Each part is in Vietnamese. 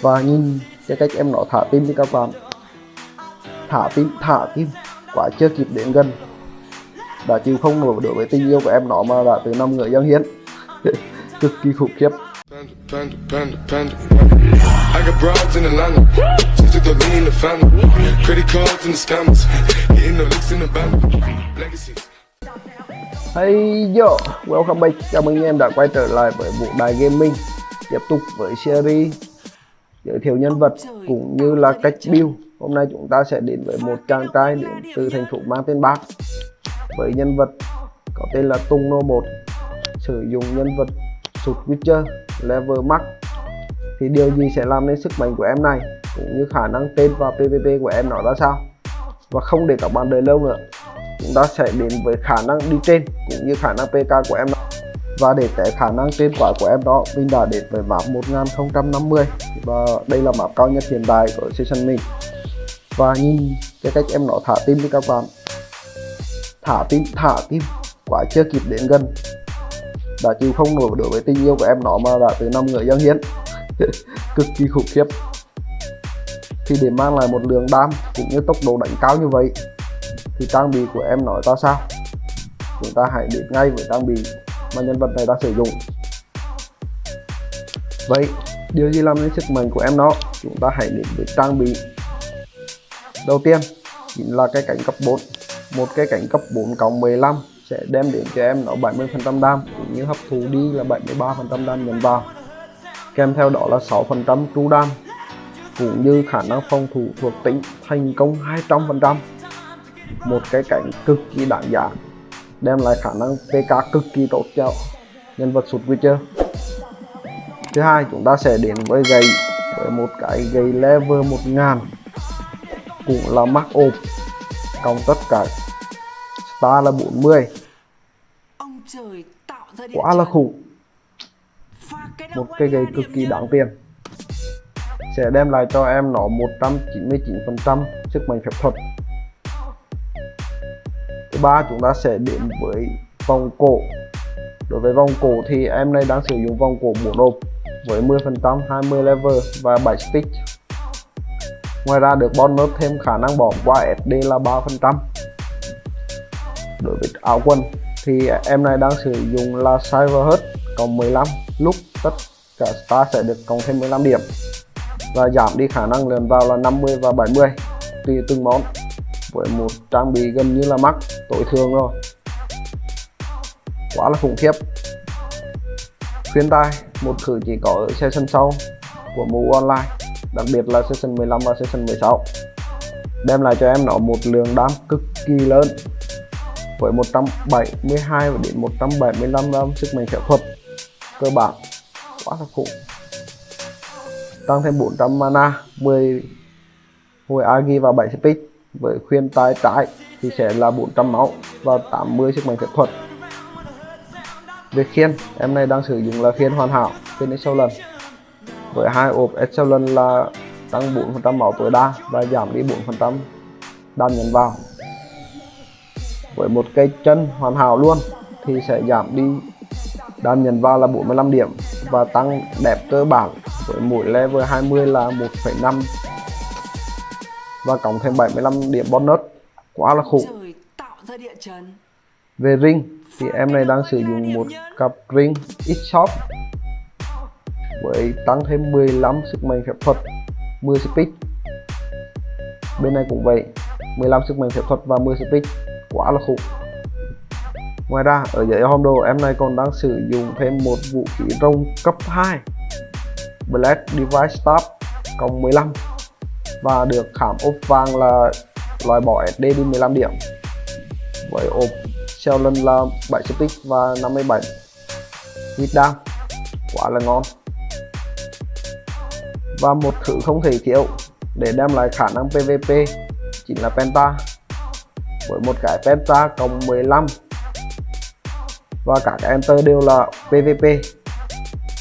và nhìn cái cách em nó thả tim đi các bạn. Thả tim thả tim. Quả chưa kịp đến gần. Đã chịu không nổi đối với tình yêu của em nó mà đã từ năm người dân hiến. Cực kỳ khủng khiếp. Hey yo, welcome back. Chào mừng em đã quay trở lại với bộ đài gaming. Tiếp tục với series giới thiệu nhân vật cũng như là cách build. Hôm nay chúng ta sẽ đến với một chàng trai đến từ thành phố mang tên Bác. Với nhân vật có tên là Tung No 1 sử dụng nhân vật sụt Witcher level max. Thì điều gì sẽ làm nên sức mạnh của em này cũng như khả năng tên và PVP của em nó ra sao? Và không để các bạn đợi lâu nữa chúng ta sẽ đến với khả năng đi trên cũng như khả năng PK của em đó và để test khả năng trên quả của em đó, mình đã đến với map 1050 và đây là map cao nhất hiện tại của session mình. Và nhìn cái cách em nó thả tim đi các bạn. Thả tim thả tim quả chưa kịp đến gần. Đã chịu không nổi đối với tình yêu của em nó mà đã từ năm người dân hiến. Cực kỳ khủng khiếp. Thì để mang lại một lượng đam cũng như tốc độ đánh cao như vậy, thì trang bị của em nói ta sao? Chúng ta hãy đến ngay với trang bị mà nhân vật này đang sử dụng. Vậy, điều gì làm nên sức mạnh của em nó chúng ta hãy đến với trang bị. Đầu tiên, chính là cái cánh cấp 4 một cái cánh cấp 4 cộng 15 sẽ đem đến cho em nó 70% đam, cũng như hấp thụ đi là 73% đam nhận vào. Kèm theo đó là 6% tru đam, cũng như khả năng phòng thủ thuộc tính thành công 200% một cái cảnh cực kỳ đáng giá đem lại khả năng PK cực kỳ tốt cho nhân vật sụt Witcher. Thứ hai chúng ta sẽ đến với gậy với một cái gậy level 1000 cũng là mắc ộp cộng tất cả star là 40 Ông trời tạo ra địa quá là khủng. Một cái gậy cực kỳ đáng tiền. Sẽ đem lại cho em nó 199% sức mạnh phép thuật thứ ba chúng ta sẽ đến với vòng cổ. Đối với vòng cổ thì em này đang sử dụng vòng cổ 4 nộp với 10% 20 level và 7 stick. Ngoài ra được bonus thêm khả năng bỏ qua SD là 3% đối với áo quần thì em này đang sử dụng là Cyberhut cộng 15 lúc tất cả star sẽ được cộng thêm 15 điểm và giảm đi khả năng lần vào là 50 và 70 tùy từng món với một trang bị gần như là mắc, tối thường rồi. Quá là khủng khiếp. Khuyên tai, một khử chỉ có ở session sau của MU Online, đặc biệt là session 15 và session 16 đem lại cho em nó một lượng đam cực kỳ lớn, với 172 đến 175 đam sức mạnh phép thuật cơ bản. Quá là khủng. Tăng thêm 400 mana 10 hồi agi và 7 speed với khuyên tay trái thì sẽ là 400 máu và 80 sức mạnh phép thuật. Về khiên em này đang sử dụng là khiên hoàn hảo khiên excellent. Với hai ộp excellent là tăng 4% máu tối đa và giảm đi 4% đam nhấn vào. Với một cây chân hoàn hảo luôn thì sẽ giảm đi đam nhấn vào là 45 điểm và tăng đẹp cơ bản. Với mỗi level 20 là 1,5 và cộng thêm 75 điểm bonus. Quá là khủng. Về ring thì em này đang sử dụng một cặp ring X-Shop với tăng thêm 15 sức mạnh phép thuật 10 speed. Bên này cũng vậy 15 sức mạnh phép thuật và 10 speed. Quá là khủng. Ngoài ra ở dưới hòm đồ em này còn đang sử dụng thêm một vũ khí rồng cấp 2 Black Device Staff cộng 15 và được khảm ốp vàng là loại bỏ SD đi 15 điểm. Với ốp xeo lân là 7 stick và 57 hit down quá là ngon. Và một thứ không thể thiếu để đem lại khả năng PVP chính là Penta. Với một cái Penta cộng 15 và các cái enter đều là PVP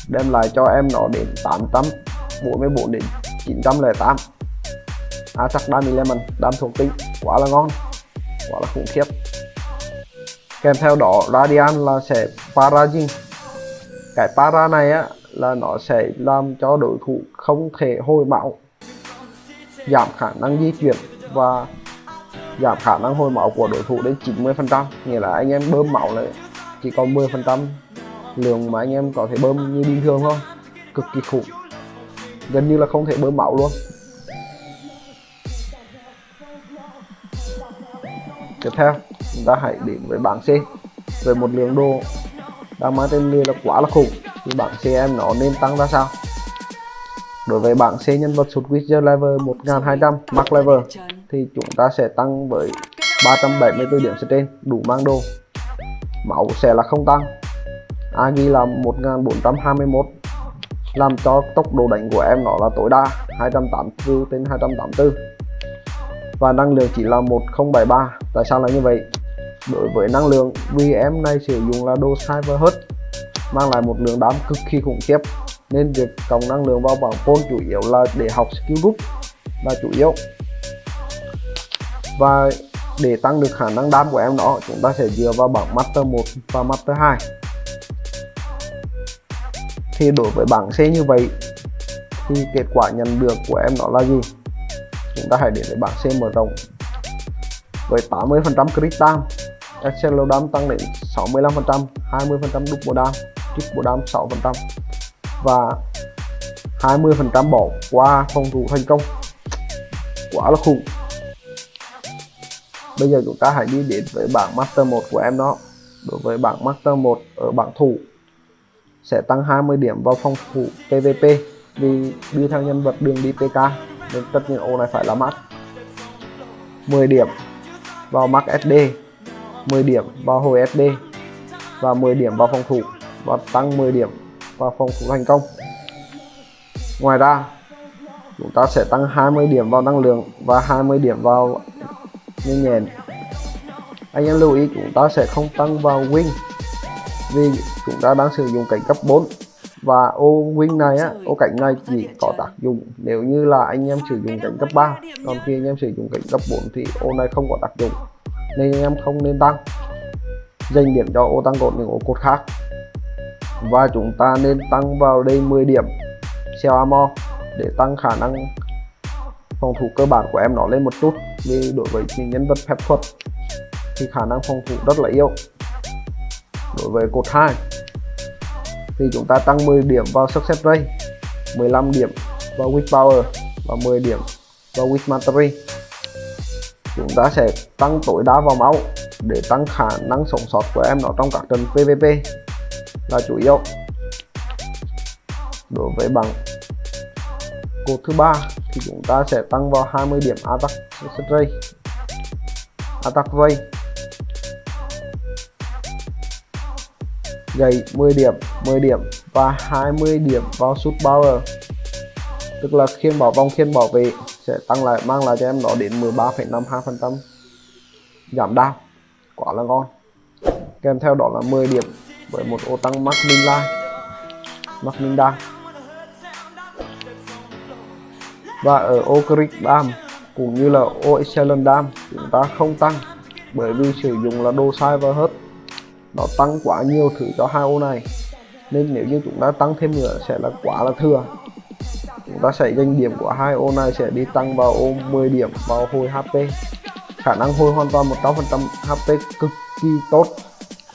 đem lại cho em nó đến 844 đến 908 À, attack Dummy Lemon đam thuộc tính quá là ngon. Quá là khủng khiếp. Kèm theo đó Radiant là sẽ Parajin cái para này á, là nó sẽ làm cho đối thủ không thể hồi máu, giảm khả năng di chuyển và giảm khả năng hồi máu của đối thủ đến 90% nghĩa là anh em bơm máu lại, chỉ còn 10% lượng mà anh em có thể bơm như bình thường thôi. Cực kỳ khủng. Gần như là không thể bơm máu luôn tiếp theo, chúng ta hãy đến với bảng C. Với một lượng đồ đang mang tên người là quá là khủng, thì bảng C em nó nên tăng ra sao? Đối với bảng C nhân vật sụt wizard level 1200 max level thì chúng ta sẽ tăng với 374 điểm trên đủ mang đồ. Máu sẽ là không tăng. Agi là 1421 làm cho tốc độ đánh của em nó là tối đa 284 trên 284 và năng lượng chỉ là 1073 tại sao là như vậy? Đối với năng lượng, vì em này sử dụng là đồ cyber mang lại một lượng đám cực kỳ khủng khiếp. Nên việc cộng năng lượng vào bảng phone chủ yếu là để học skill group là chủ yếu. Và để tăng được khả năng đam của em nó chúng ta sẽ dựa vào bảng master 1 và master 2 thì đối với bảng C như vậy, thì kết quả nhận được của em nó là gì? Chúng ta hãy đến với bảng C mở rộng với 80% crit dam Excel đam tăng đến 65% 20% double dam triple dam 6% và 20% bỏ qua phòng thủ thành công. Quá là khủng. Bây giờ chúng ta hãy đi đến với bảng master 1 của em đó. Đối với bảng master 1 ở bảng thủ sẽ tăng 20 điểm vào phòng thủ PVP vì đi theo nhân vật đường đi PK nên tất nhiên ô này phải là max 10 điểm vào max SD 10 điểm vào hồi SD và 10 điểm vào phòng thủ, và tăng 10 điểm vào phòng thủ thành công. Ngoài ra, chúng ta sẽ tăng 20 điểm vào năng lượng và 20 điểm vào nhanh nhẹn. Anh em lưu ý, chúng ta sẽ không tăng vào win vì chúng ta đang sử dụng cảnh cấp 4 và ô wing này á ô cảnh này chỉ có tác dụng nếu như là anh em sử dụng cảnh cấp 3 còn khi anh em sử dụng cảnh cấp 4 thì ô này không có tác dụng nên anh em không nên tăng. Dành điểm cho ô tăng cột những ô cột khác. Và chúng ta nên tăng vào đây 10 điểm xeo armor để tăng khả năng phòng thủ cơ bản của em nó lên một chút. Vì đối với những nhân vật phép thuật thì khả năng phòng thủ rất là yếu. Đối với cột 2 thì chúng ta tăng 10 điểm vào success rate 15 điểm vào with power và 10 điểm vào with mastery. Chúng ta sẽ tăng tối đa vào máu để tăng khả năng sống sót của em nó trong các trận PVP là chủ yếu. Đối với bằng cột thứ ba thì chúng ta sẽ tăng vào 20 điểm attack rate. Attack rate gầy 10 điểm 10 điểm và 20 điểm vào shoot power tức là khiên bảo vòng khiên bảo vệ sẽ tăng lại mang lại cho em nó đến 13,52% giảm đau. Quá là ngon. Kèm theo đó là 10 điểm với một ô tăng max min line max và ở ô crit Dam cũng như là ô excellent Dam chúng ta không tăng bởi vì sử dụng là đồ sai và hết nó tăng quá nhiều thứ cho hai ô này. Nên nếu như chúng ta tăng thêm nữa sẽ là quá là thừa. Chúng ta sẽ danh điểm của hai ô này sẽ đi tăng vào ô 10 điểm vào hồi HP khả năng hồi hoàn toàn 100% HP cực kỳ tốt.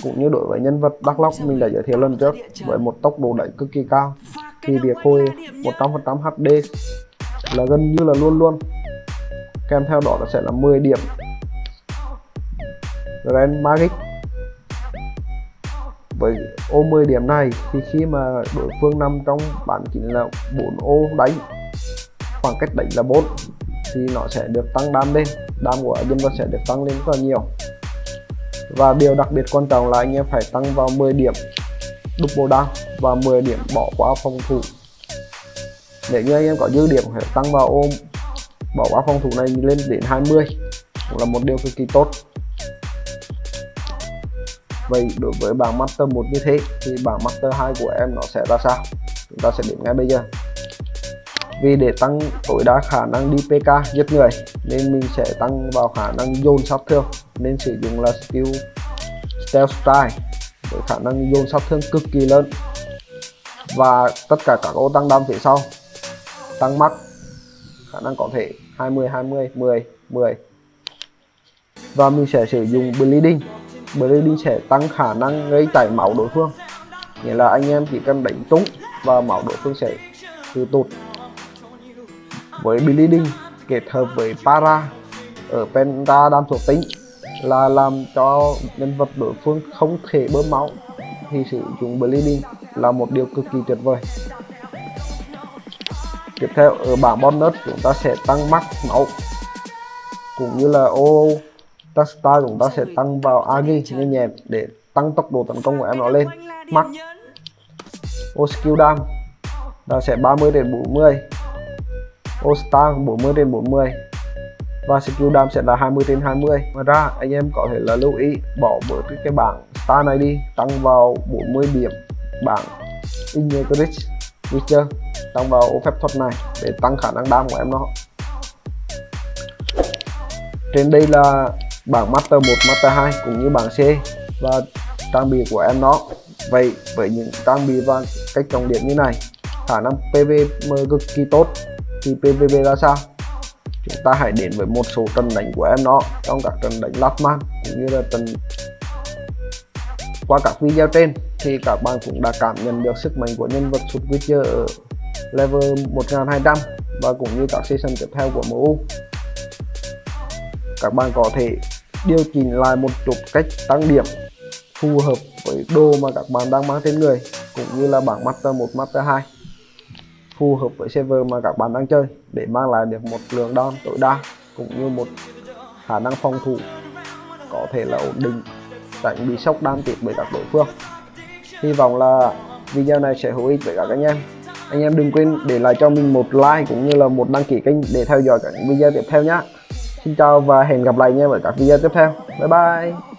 Cũng như đối với nhân vật Dark Lock mình đã giới thiệu lần trước, với một tốc độ đẩy cực kỳ cao, thì việc hồi 100% HD là gần như là luôn luôn. Kèm theo đó là sẽ là 10 điểm. Grand Magic với ô 10 điểm này thì khi mà đối phương nằm trong bản chính là 4 ô đánh, khoảng cách đánh là 4 thì nó sẽ được tăng đam lên, đam của dân vật sẽ được tăng lên rất là nhiều. Và điều đặc biệt quan trọng là anh em phải tăng vào 10 điểm double đam và 10 điểm bỏ qua phòng thủ. Nếu như anh em có dư điểm, phải tăng vào ôm bỏ qua phòng thủ này lên đến 20 cũng là một điều cực kỳ tốt vậy đối với bảng master 1 như thế, thì bảng master 2 của em nó sẽ ra sao? Chúng ta sẽ đến ngay bây giờ. Vì để tăng tối đa khả năng đi PK giết người, nên mình sẽ tăng vào khả năng dồn sát thương, nên sử dụng là skill stealth strike với khả năng dồn sát thương cực kỳ lớn. Và tất cả các ô tăng đam phía sau, tăng mắc khả năng có thể 20 20 10 10 và mình sẽ sử dụng bleeding bleeding sẽ tăng khả năng gây chảy máu đối phương. Nghĩa là anh em chỉ cần đánh trúng và máu đối phương sẽ từ tụt. Với bleeding kết hợp với para ở penta đam thuộc tính là làm cho nhân vật đối phương không thể bơm máu, thì sử dụng bleeding là một điều cực kỳ tuyệt vời. Tiếp theo, ở bảng bonus, chúng ta sẽ tăng max máu, cũng như là ô style chúng ta sẽ tăng vào agi nhanh nhẹn để tăng tốc độ tấn công của em nó lên. max ô skill dam là sẽ 30 đến 40 ô star 40 đến 40 và skill dam sẽ là 20 trên 20 ngoài ra anh em có thể là lưu ý bỏ bớt cái, bảng star này đi tăng vào 40 điểm bảng Integrit Witcher tăng vào ô phép thuật này để tăng khả năng đam của em nó. Trên đây là bảng Master 1, Master 2 cũng như bảng C và trang bị của em nó. Vậy với những trang bị và cách trọng điện như này khả năng PVM cực kỳ tốt. Thì PVP ra sao? Chúng ta hãy đến với một số trận đánh của em nó trong các trận đánh last man cũng như là trận qua các video trên. Thì các bạn cũng đã cảm nhận được sức mạnh của nhân vật sút Witcher ở level 1200 và cũng như các season tiếp theo của MU các bạn có thể điều chỉnh lại một chút cách tăng điểm phù hợp với đồ mà các bạn đang mang trên người cũng như là bảng Master 1, Master 2 phù hợp với server mà các bạn đang chơi để mang lại được một lượng đòn tối đa cũng như một khả năng phòng thủ có thể là ổn định tránh bị sốc đam tiếp bởi các đối phương. Hy vọng là video này sẽ hữu ích với các anh em. Anh em đừng quên để lại cho mình một like cũng như là một đăng ký kênh để theo dõi các video tiếp theo nhé xin chào và hẹn gặp lại anh em ở các video tiếp theo. Bye bye.